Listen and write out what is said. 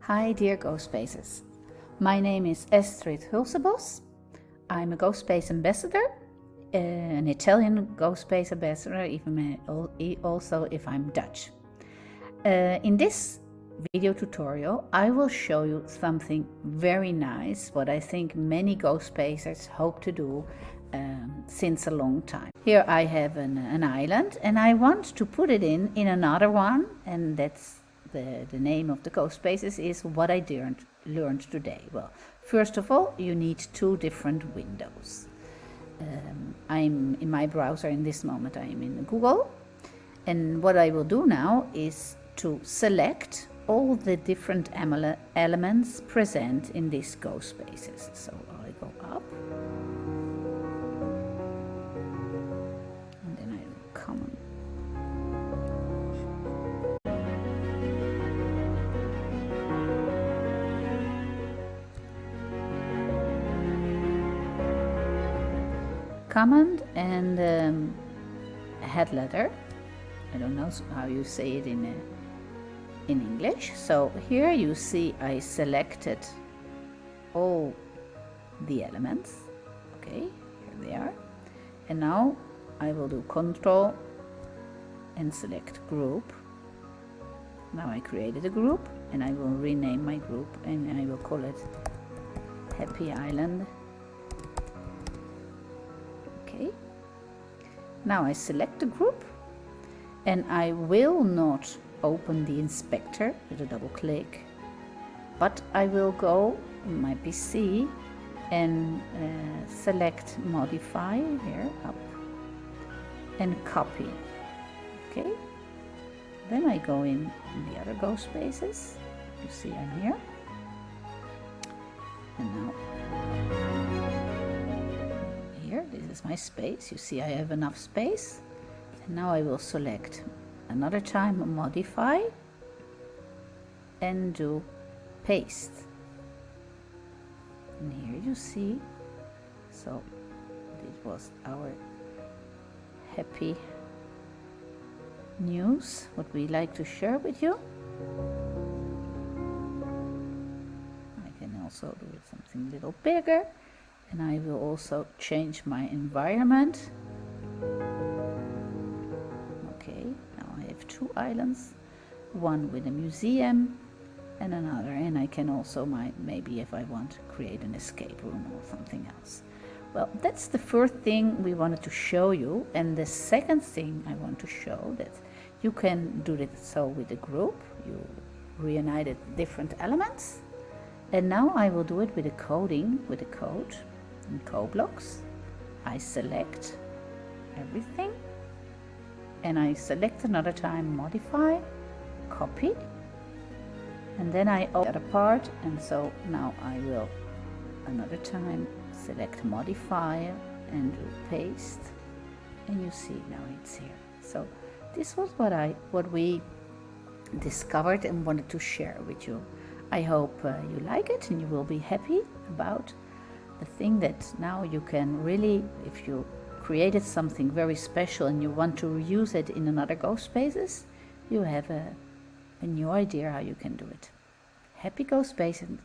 Hi dear CoSpaces. My name is Estrid Hulsebos. I'm a CoSpace ambassador, an Italian CoSpace ambassador, even also if I'm Dutch. Uh, in this video tutorial, I will show you something very nice, what I think many CoSpacers hope to do um, since a long time. Here I have an, an island and I want to put it in in another one and that's the, the name of the CoSpaces is what I learned, learned today. Well, first of all, you need two different windows. Um, I'm in my browser in this moment, I am in Google. And what I will do now is to select all the different elements present in these CoSpaces. So I go up. Command and um, head letter. I don't know how you say it in, uh, in English. So here you see I selected all the elements. Okay, here they are. And now I will do control and select group. Now I created a group and I will rename my group and I will call it Happy Island Now I select the group and I will not open the inspector with a double click but I will go in my PC and uh, select modify here up and copy. Okay. Then I go in the other CoSpaces you see I'm here is my space. You see I have enough space. And now I will select another time modify and do paste. And here you see, so this was our happy news, what we like to share with you. I can also do something a little bigger and I will also change my environment. Okay now I have two islands. One with a museum and another and I can also my maybe if I want create an escape room or something else. Well that's the first thing we wanted to show you. And the second thing I want to show that you can do it so with a group. You reunited different elements. And now I will do it with a coding with a code in CoBlocks. I select everything and I select another time modify, copy and then I open the other part and so now I will another time select modify and do paste and you see now it's here. So this was what I what we discovered and wanted to share with you. I hope uh, you like it and you will be happy about the thing that now you can really, if you created something very special and you want to reuse it in another CoSpaces, you have a, a new idea how you can do it. Happy CoSpaces